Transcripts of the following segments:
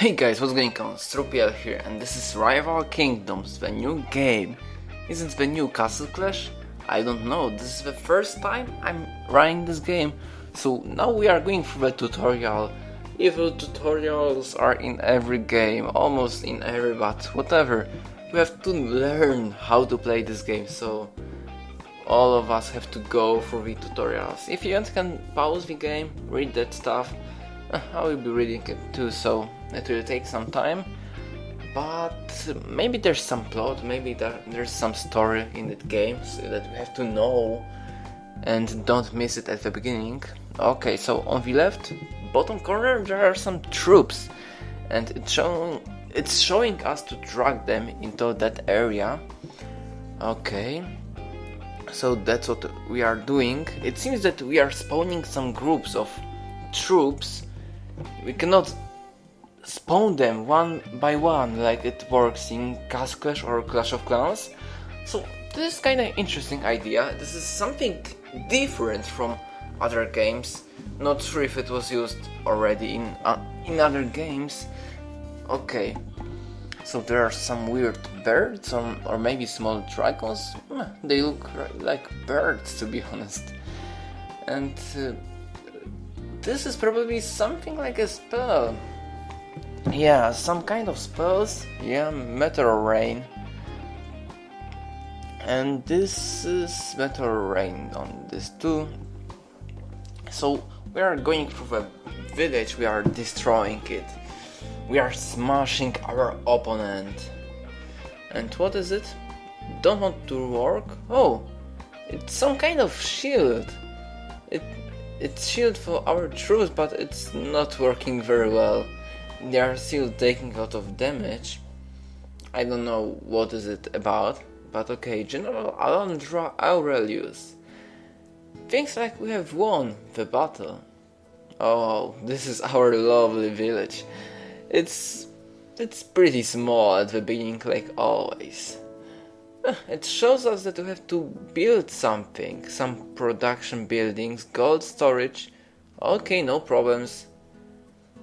Hey guys, what's going on? Strupiel here, and this is Rival Kingdoms, the new game. Isn't the new Castle Clash? I don't know, this is the first time I'm running this game, so now we are going through the tutorial. Evil tutorials are in every game, almost in every, but whatever. We have to learn how to play this game, so all of us have to go through the tutorials. If you can pause the game, read that stuff, I will be reading it too, so it will take some time. But maybe there's some plot, maybe there, there's some story in that game so that we have to know and don't miss it at the beginning. Okay, so on the left bottom corner there are some troops and it's showing it's showing us to drag them into that area. Okay. So that's what we are doing. It seems that we are spawning some groups of troops we cannot spawn them one by one like it works in Castle Clash or Clash of Clans. So this is kind of interesting idea. This is something different from other games. Not sure if it was used already in uh, in other games. Okay, so there are some weird birds or, or maybe small dragons. They look like birds to be honest. And uh, this is probably something like a spell. Yeah, some kind of spells. Yeah, meteor rain. And this is meteor rain on this too. So we are going through the village, we are destroying it. We are smashing our opponent. And what is it? Don't want to work? Oh, it's some kind of shield. It it's shield for our troops, but it's not working very well. They are still taking a lot of damage. I don't know what is it about, but okay, General Alondra Aurelius. Things like we have won the battle. Oh, this is our lovely village. It's it's pretty small at the beginning like always. It shows us that we have to build something, some production buildings, gold storage. Okay, no problems.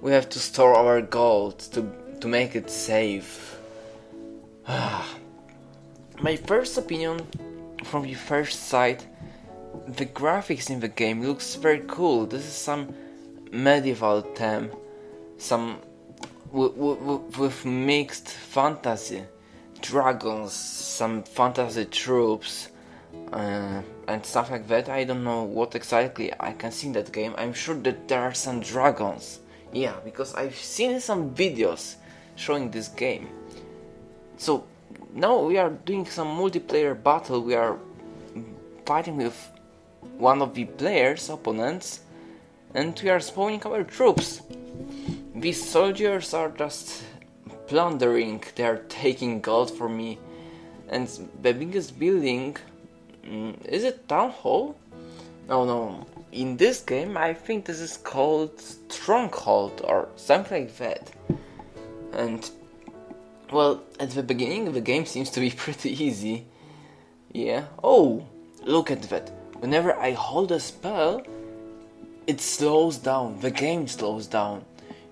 We have to store our gold to, to make it safe. My first opinion from the first sight, the graphics in the game looks very cool. This is some medieval theme, some with mixed fantasy dragons, some fantasy troops, uh, and stuff like that. I don't know what exactly I can see in that game. I'm sure that there are some dragons. Yeah, because I've seen some videos showing this game. So now we are doing some multiplayer battle. We are fighting with one of the players' opponents, and we are spawning our troops. These soldiers are just plundering, they are taking gold from me. And the biggest building, mm, is it town hall? No, no. In this game, I think this is called stronghold or something like that. And well, at the beginning, the game seems to be pretty easy. Yeah. Oh, look at that. Whenever I hold a spell, it slows down. The game slows down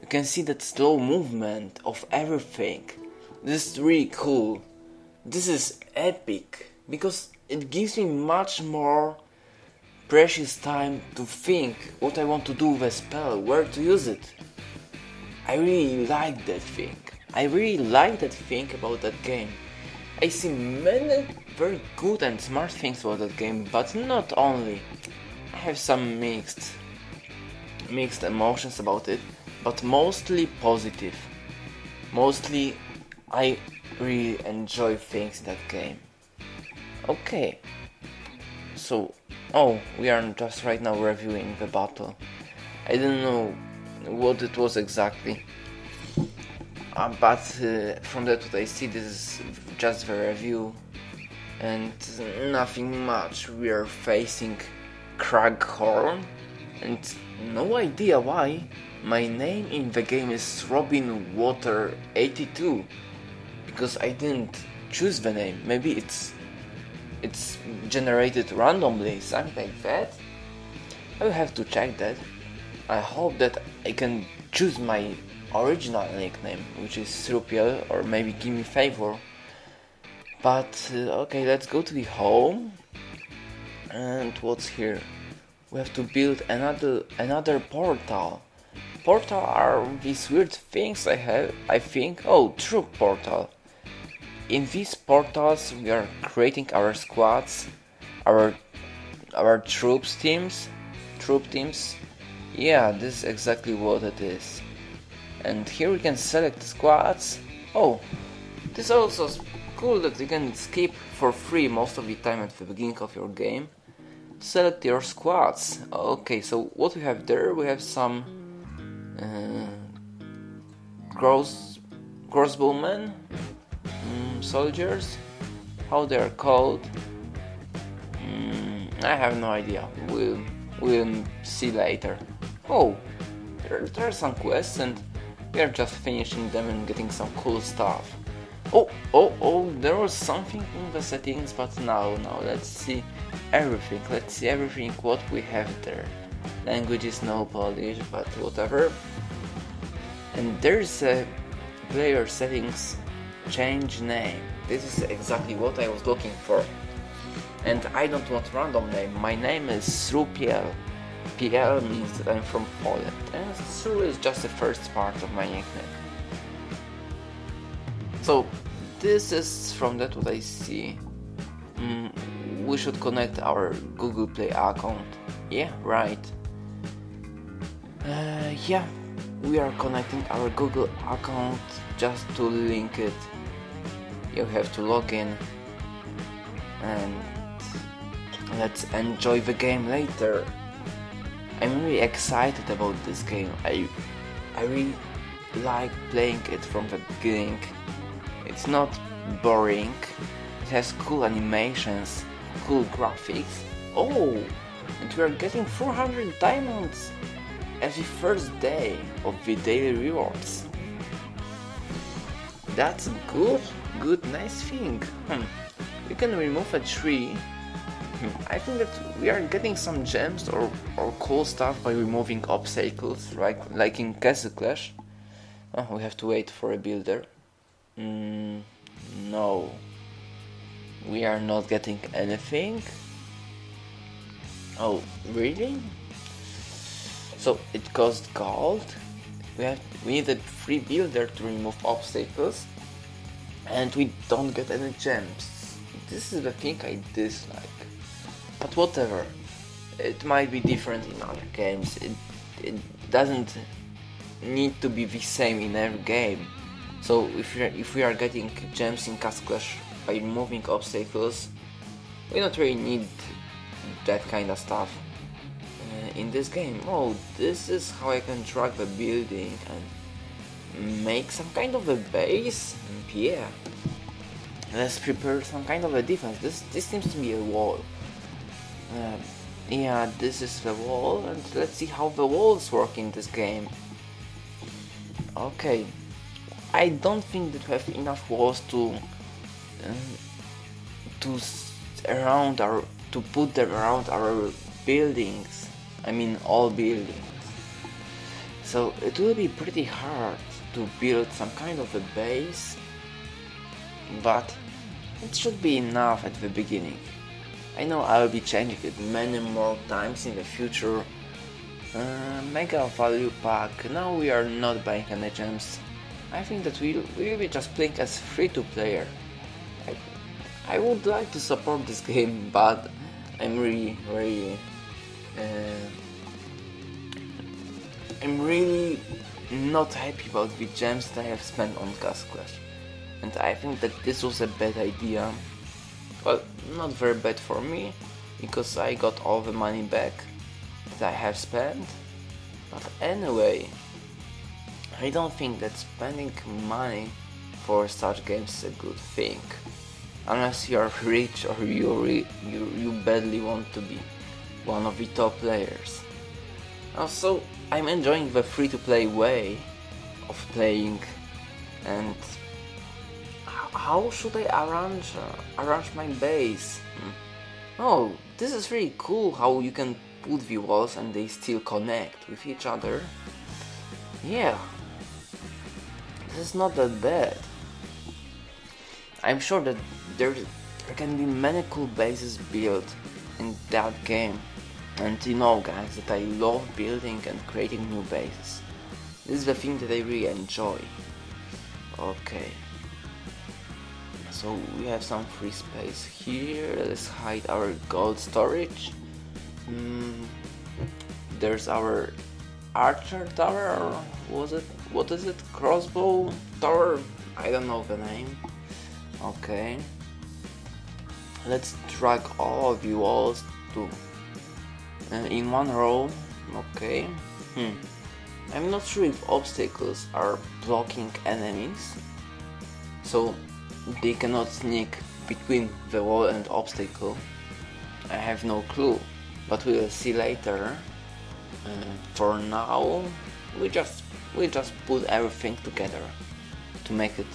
you can see that slow movement of everything. This is really cool. This is epic because it gives me much more precious time to think what I want to do with a spell, where to use it. I really like that thing. I really like that thing about that game. I see many very good and smart things about that game, but not only. I have some mixed mixed emotions about it but mostly positive. Mostly, I really enjoy things in that game. Okay, so oh, we are just right now reviewing the battle. I didn't know what it was exactly, uh, but uh, from that what I see, this is just the review and nothing much. We are facing Craghorn and no idea why. My name in the game is Robin Water 82 because I didn't choose the name. Maybe it's it's generated randomly, something like that. I will have to check that. I hope that I can choose my original nickname, which is Srupiel or maybe Gimme Favor. But uh, okay, let's go to the home. And what's here? We have to build another another portal. Portal are these weird things I have. I think. Oh, true portal. In these portals, we are creating our squads, our our troops teams, troop teams. Yeah, this is exactly what it is. And here we can select squads. Oh, this also is cool that you can skip for free most of the time at the beginning of your game. Select your squads. Okay, so what we have there, we have some uh, cross crossbowmen, soldiers. How they are called? Mm, I have no idea. We'll we'll see later. Oh, there, there are some quests and we are just finishing them and getting some cool stuff. Oh, oh, oh, there was something in the settings, but now, now, let's see everything. Let's see everything what we have there. Language is no Polish, but whatever. And there's a player settings change name. This is exactly what I was looking for. And I don't want random name. My name is Srupiel. PL means that I'm from Poland. And Sru is just the first part of my nickname. So this is from that what I see. Mm, we should connect our Google Play account. Yeah, right. Uh, yeah, we are connecting our Google account just to link it. You have to log in and let's enjoy the game later. I'm really excited about this game. I I really like playing it from the beginning it's not boring. It has cool animations, cool graphics. Oh, and we are getting 400 diamonds every first day of the daily rewards. That's good, good, nice thing. Hmm. We can remove a tree. Hmm. I think that we are getting some gems or, or cool stuff by removing obstacles, right? Like in Castle Clash. Oh, we have to wait for a builder. Mm, no. We are not getting anything? Oh, really? So it cost gold? We have we need a free builder to remove obstacles and we don't get any gems. This is the thing I dislike. But whatever. It might be different in other games. It it doesn't need to be the same in every game. So if, if we are getting gems in Castle Clash by removing obstacles, we don't really need that kind of stuff uh, in this game. Oh, this is how I can drag the building and make some kind of a base? Yeah. Let's prepare some kind of a defense. This, this seems to be a wall. Uh, yeah, this is the wall and let's see how the walls work in this game. Okay, I don't think that we have enough walls to uh, to around our to put them around our buildings. I mean all buildings. So it will be pretty hard to build some kind of a base, but it should be enough at the beginning. I know I will be changing it many more times in the future. Uh, mega value pack. Now we are not buying any gems I think that we will be just playing as free-to-player. I, I would like to support this game, but I'm really, really, uh, I'm really not happy about the gems that I have spent on Castle Clash. And I think that this was a bad idea. Well, not very bad for me, because I got all the money back that I have spent. But anyway, I don't think that spending money for such games is a good thing. Unless you are rich or you, you, you badly want to be one of the top players. Also, I'm enjoying the free-to-play way of playing and how should I arrange uh, arrange my base? Hmm. Oh, this is really cool how you can put the walls and they still connect with each other. Yeah, This is not that bad. I'm sure that there, there can be many cool bases built in that game. And you know guys that I love building and creating new bases. This is the thing that I really enjoy. Okay. So we have some free space here. Let's hide our gold storage. Mm, there's our archer tower or was it what is it crossbow tower I don't know the name okay let's drag all of you walls to uh, in one row okay. Hmm. I'm not sure if obstacles are blocking enemies so they cannot sneak between the wall and obstacle. I have no clue but we'll see later. Uh, for now we just we just put everything together to make it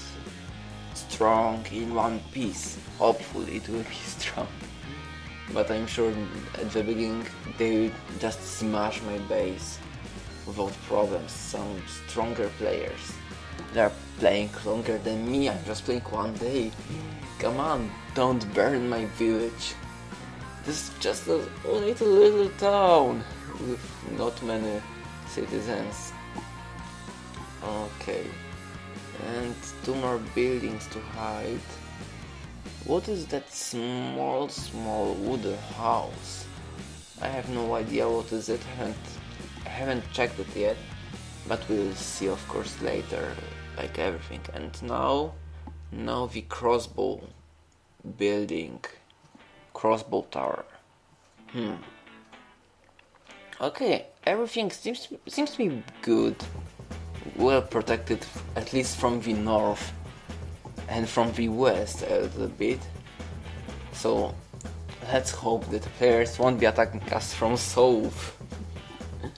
strong in one piece. Hopefully it will be strong but I'm sure at the beginning they just smash my base without problems some stronger players they're playing longer than me I'm just playing one day come on don't burn my village this is just a little little town with not many citizens. Okay. And two more buildings to hide. What is that small, small wooden house? I have no idea what is it. I haven't, I haven't checked it yet. But we'll see, of course, later, like everything. And now, now the crossbow building, crossbow tower. Hmm. Okay, everything seems seems to be good, well protected, at least from the north and from the west a little bit. So let's hope that players won't be attacking us from south.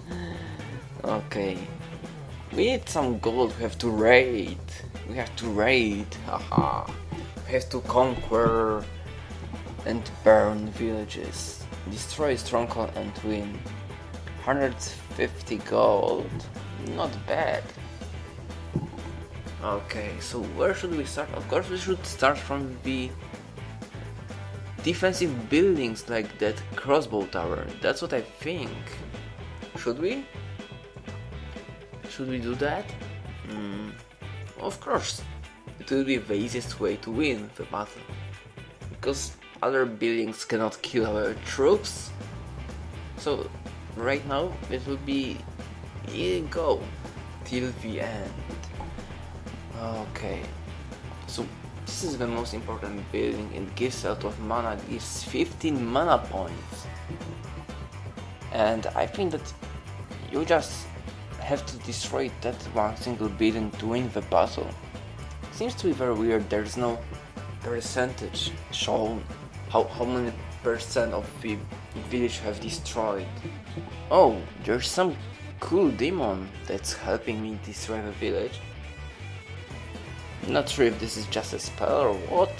okay, we need some gold. We have to raid. We have to raid. Haha. We have to conquer and burn villages, destroy stronghold and win. 150 gold. Not bad. Okay, so where should we start? Of course we should start from the defensive buildings like that crossbow tower. That's what I think. Should we? Should we do that? Mm, of course. It will be the easiest way to win the battle. Because other buildings cannot kill our troops. So right now it will be go till the end okay. So this is the most important building it gives lot of mana gives 15 mana points. And I think that you just have to destroy that one single building to win the battle. Seems to be very weird there's no percentage shown how, how many percent of the village have destroyed. Oh, there's some cool demon that's helping me destroy the village. Not sure if this is just a spell or what.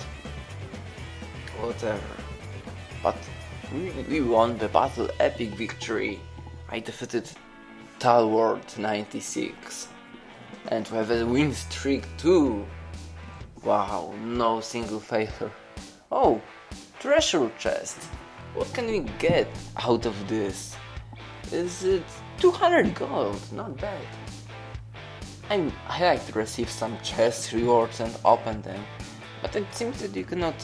Whatever. But we, we won the battle epic victory. I defeated Talward 96. And we have a win streak too. Wow, no single failure. Oh, treasure chest. What can we get out of this? is it 200 gold, not bad. I'm, I like to receive some chest rewards and open them, but it seems that you cannot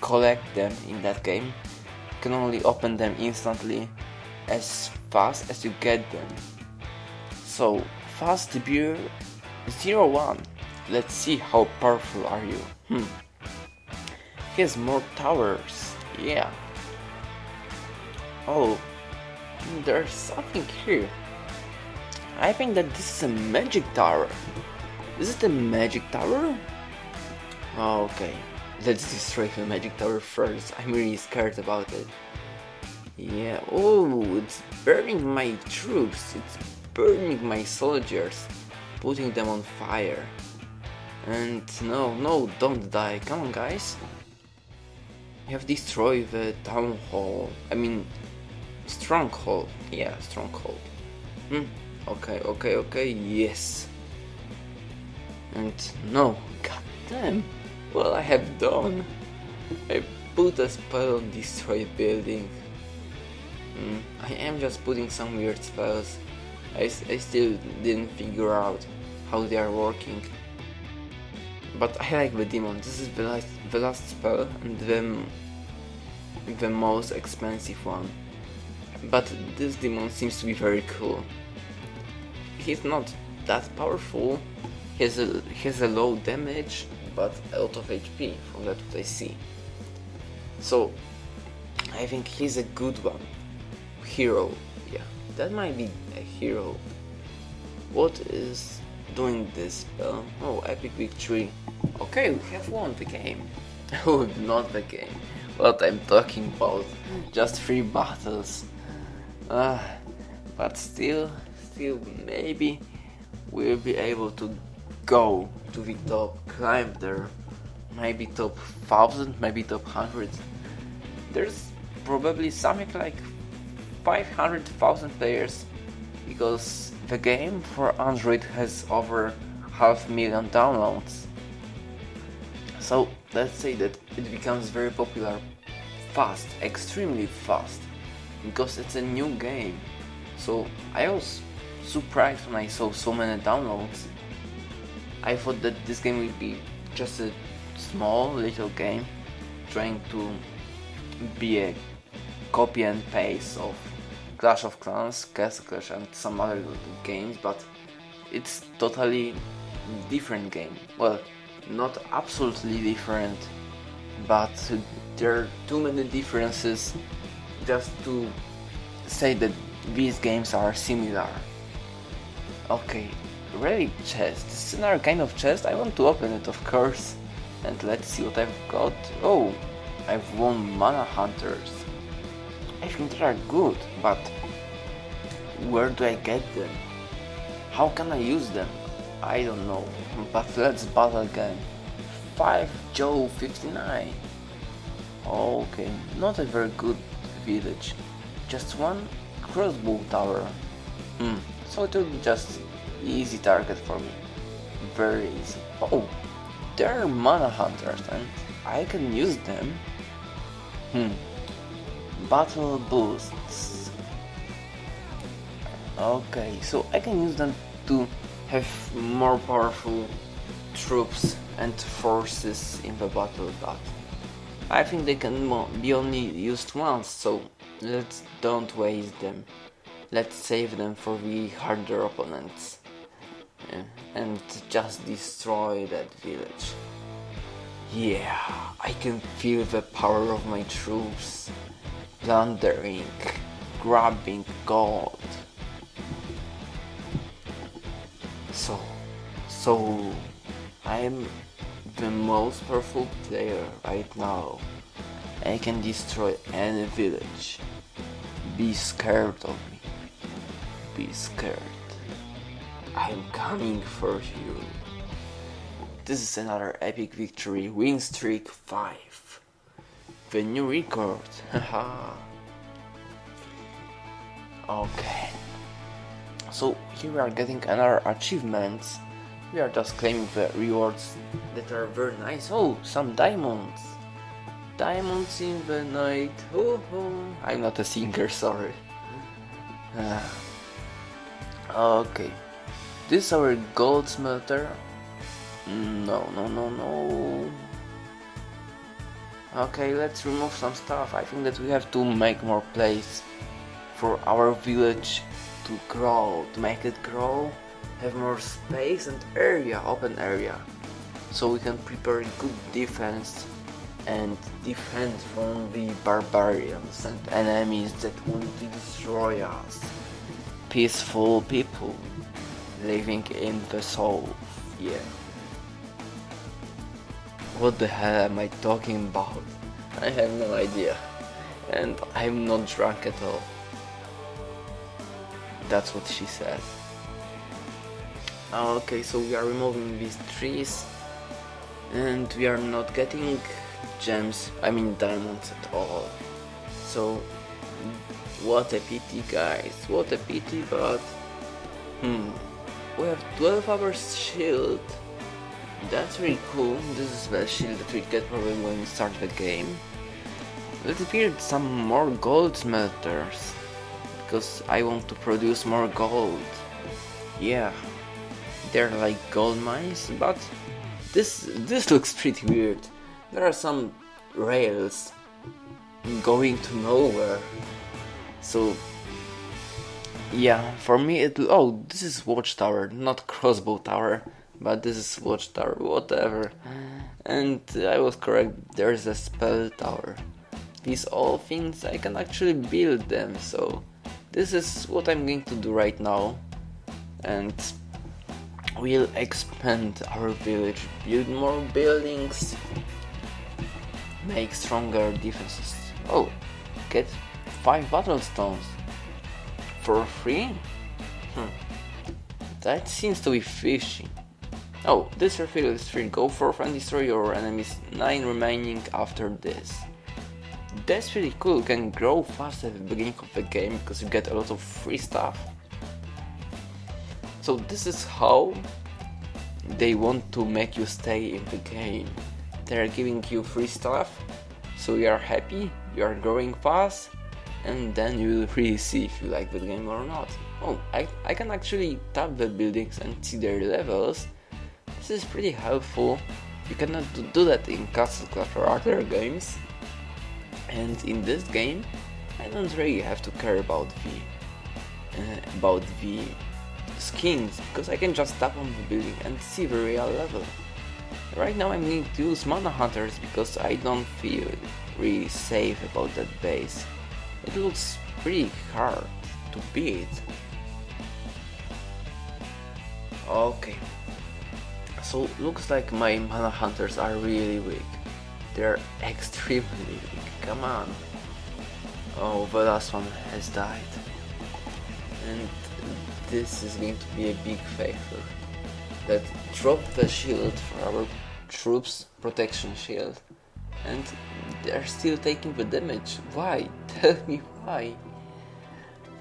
collect them in that game. You can only open them instantly as fast as you get them. So, fast beer 01. Let's see how powerful are you. Hmm. He has more towers. Yeah. Oh, there's something here. I think that this is a magic tower. Is it a magic tower? Okay, let's destroy the magic tower first. I'm really scared about it. Yeah, oh, it's burning my troops. It's burning my soldiers. Putting them on fire. And no, no, don't die. Come on, guys. You have destroyed the town hall. I mean, Stronghold. Yeah, Stronghold. Hmm. Okay, okay, okay, yes. And no, god damn, what I have done. I put a spell on destroy building. Mm, I am just putting some weird spells. I, I still didn't figure out how they are working. But I like the demon. This is the last, the last spell and the, the most expensive one. But this demon seems to be very cool. He's not that powerful. He has a, a low damage, but a lot of HP from that what I see. So I think he's a good one. Hero, yeah, that might be a hero. What is doing this spell? Oh, epic victory. Okay, we have won the game. oh, not the game. What I'm talking about. Just three battles. Uh, but still, still, maybe we'll be able to go to the top, climb there. Maybe top 1000, maybe top 100. There's probably something like 500,000 players because the game for Android has over half million downloads. So let's say that it becomes very popular fast, extremely fast, because it's a new game. So I was surprised when I saw so many downloads. I thought that this game would be just a small little game trying to be a copy and paste of Clash of Clans, Castle Clash and some other games, but it's totally different game. Well, not absolutely different, but there are too many differences just to say that these games are similar. Okay, relic chest. This is another kind of chest. I want to open it, of course. And let's see what I've got. Oh, I've won Mana Hunters. I think they are good, but where do I get them? How can I use them? I don't know, but let's battle again. 5 Joe 59. Okay, not a very good village. Just one crossbow tower. Hmm, so it will be just easy target for me. Very easy. Oh, there are mana hunters and I can use them. Hmm. Battle boosts. Okay, so I can use them to have more powerful troops and forces in the battle, but I think they can be only used once, so let's don't waste them. Let's save them for the harder opponents. And just destroy that village. Yeah, I can feel the power of my troops. Plundering, grabbing gold. So, so I'm the most powerful player right now. I can destroy any village. Be scared of me. Be scared. I'm coming for you. This is another epic victory, win streak 5. The new record, haha. okay. So here we are getting another achievements. We are just claiming the rewards that are very nice. Oh, some diamonds. Diamonds in the night. Oh, oh. I'm not a singer, sorry. Uh, okay. This is our gold smelter. Mm, no, no, no, no. Okay, let's remove some stuff. I think that we have to make more place for our village to grow, to make it grow, have more space and area, open area, so we can prepare good defense and defend from the barbarians and enemies that want to destroy us. Peaceful people living in the south, yeah. What the hell am I talking about? I have no idea. And I'm not drunk at all. That's what she said. Ah, okay, so we are removing these trees and we are not getting gems, I mean diamonds at all. So, what a pity guys, what a pity, but hmm, we have 12 hours shield That's really cool. This is the shield that we get probably when we start the game. Let's build some more gold smelters. Because I want to produce more gold. Yeah. They're like gold mines, but this this looks pretty weird. There are some rails going to nowhere. So yeah, for me it oh this is watchtower, not crossbow tower, but this is watchtower, whatever. And I was correct, there's a spell tower. These all things I can actually build them, so this is what I'm going to do right now. And we'll expand our village, build more buildings, make stronger defenses. Oh, get 5 battle stones for free? Hmm. That seems to be fishy. Oh, this refill is free. Go forth and destroy your enemies 9 remaining after this. That's really cool, you can grow fast at the beginning of the game because you get a lot of free stuff. So this is how they want to make you stay in the game. They're giving you free stuff, so you are happy, you are growing fast, and then you will really see if you like the game or not. Oh, I, I can actually tap the buildings and see their levels. This is pretty helpful. You cannot do that in Castle other games. And in this game, I don't really have to care about the uh, about the skins because I can just tap on the building and see the real level. Right now I'm going to use Mana Hunters because I don't feel really safe about that base. It looks pretty hard to beat. Okay. So looks like my Mana Hunters are really weak. They're extremely weak. Come on. Oh, the last one has died. And this is going to be a big favor. That drop the shield for our troops, protection shield. And they're still taking the damage. Why? Tell me why.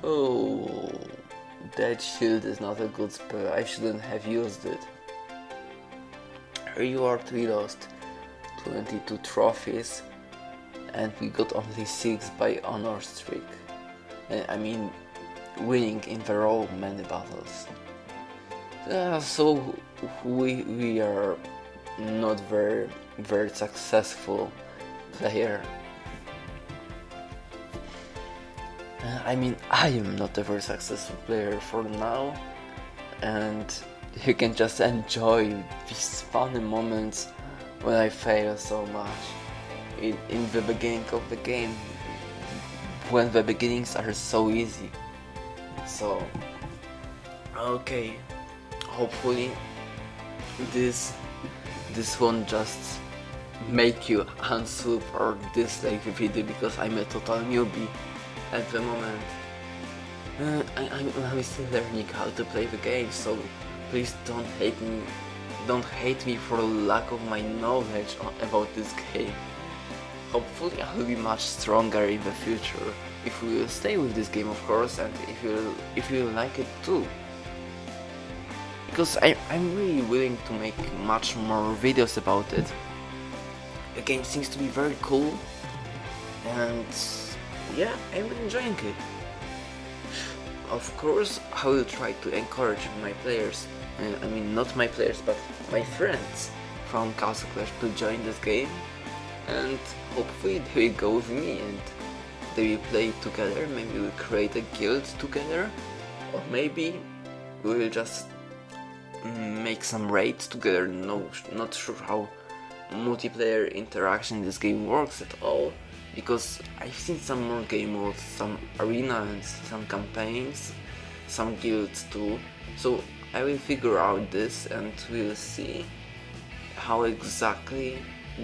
Oh, that shield is not a good spell. I shouldn't have used it. Reward we lost 22 trophies and we got only 6 by honor streak. I mean winning in the raw many battles. Uh, so we, we are not very very successful player. Uh, I mean, I am not a very successful player for now, and you can just enjoy these funny moments when I fail so much in, in the beginning of the game, when the beginnings are so easy. So, okay, hopefully this this won't just make you unsub or dislike the video because I'm a total newbie at the moment. Uh, I, I'm, I'm still learning how to play the game, so please don't hate me. Don't hate me for lack of my knowledge about this game. Hopefully I will be much stronger in the future if we will stay with this game of course and if you if you like it too because I, I'm really willing to make much more videos about it. The game seems to be very cool and yeah, I'm enjoying it. Of course, I will try to encourage my players, uh, I mean not my players but my friends from Castle Clash to join this game and hopefully they will go with me and they will play together, maybe we'll create a guild together or maybe we will just mm, make some raids together. No, not sure how multiplayer interaction in this game works at all because I've seen some more game modes, some arena and some campaigns, some guilds too. So I will figure out this and we'll see how exactly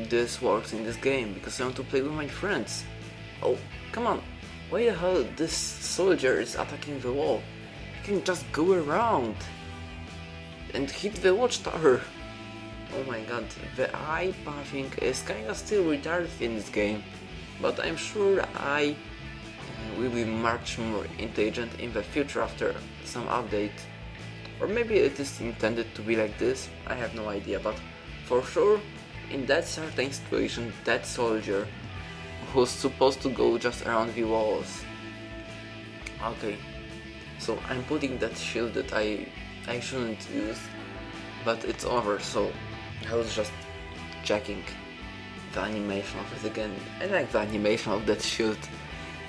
this works in this game because I want to play with my friends. Oh, come on, why the hell this soldier is attacking the wall? You can just go around and hit the watchtower. Oh my god, the AI pathing is kinda still retarded in this game, but I'm sure AI will be much more intelligent in the future after some update. Or maybe it is intended to be like this, I have no idea, but For sure, in that certain situation, that soldier was supposed to go just around the walls. Okay, so I'm putting that shield that I I shouldn't use, but it's over. So I was just checking the animation of it again. I like the animation of that shield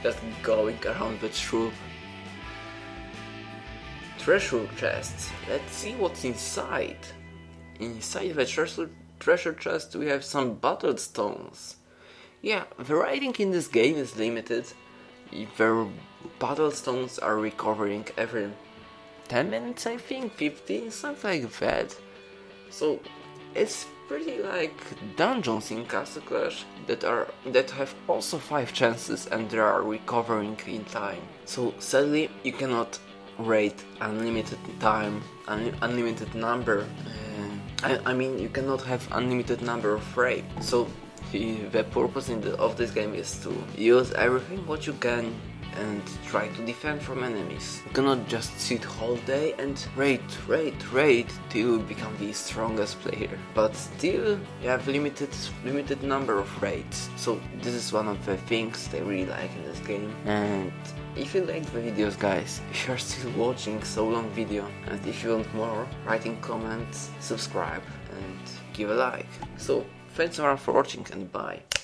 just going around the true treasure chest. Let's see what's inside. Inside the treasure treasure chest we have some battle stones. Yeah, the writing in this game is limited. The battle stones are recovering every 10 minutes I think, 15, something like that. So it's pretty like dungeons in Castle Clash that are that have also 5 chances and they are recovering in time. So sadly you cannot rate unlimited time, un unlimited number. Uh, I, I, mean you cannot have unlimited number of raid. So the, the purpose the, of this game is to use everything what you can and try to defend from enemies. You cannot just sit whole day and raid, raid, raid till you become the strongest player. But still, you have limited limited number of raids. So this is one of the things they really like in this game. And if you liked the videos guys, if you're still watching so long video and if you want more, write in comments, subscribe and give a like. So thanks everyone for watching and bye.